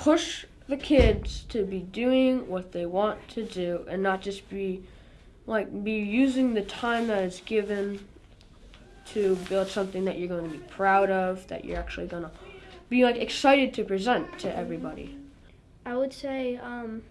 push the kids to be doing what they want to do and not just be like be using the time that is given to build something that you're going to be proud of, that you're actually going to be like excited to present to everybody. I would say um,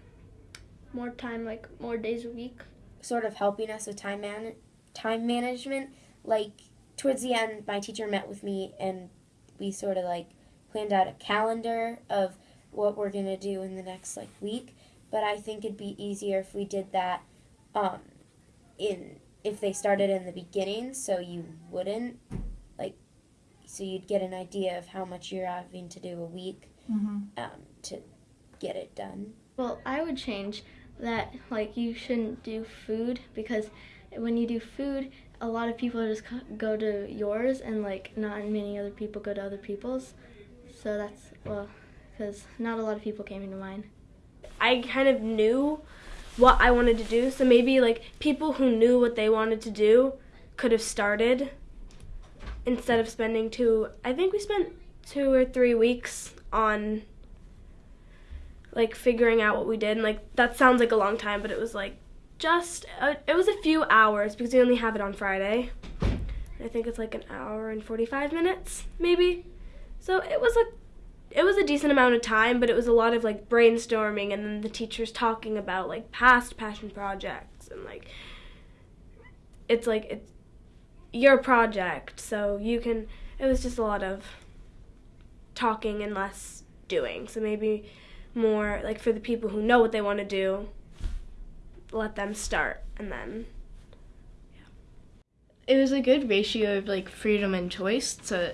more time, like more days a week. Sort of helping us with time man time management. Like towards the end, my teacher met with me and we sort of like planned out a calendar of what we're gonna do in the next like week. But I think it'd be easier if we did that um, in if they started in the beginning, so you wouldn't like so you'd get an idea of how much you're having to do a week Mm-hmm. um, to get it done. Well, I would change that. Like you shouldn't do food because when you do food, a lot of people just go to yours, and like not many other people go to other people's. So that's well, because not a lot of people came into mine. I kind of knew what I wanted to do, so maybe like people who knew what they wanted to do could have started instead of spending two. I think we spent two or three weeks on like figuring out what we did, and like that sounds like a long time, but it was like just uh, it was a few hours because we only have it on Friday. I think it's like an hour and 45 minutes, maybe. So it was a it was a decent amount of time, but it was a lot of like brainstorming and then the teachers talking about like past passion projects and like it's like it's your project, so you can it was just a lot of talking and less doing. So maybe more like for the people who know what they want to do, let them start and then It was a good ratio of like freedom and choice. So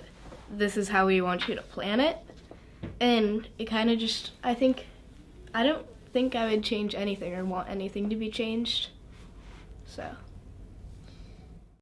this is how we want you to plan it, and it kind of just I think I don't think I would change anything or want anything to be changed. So.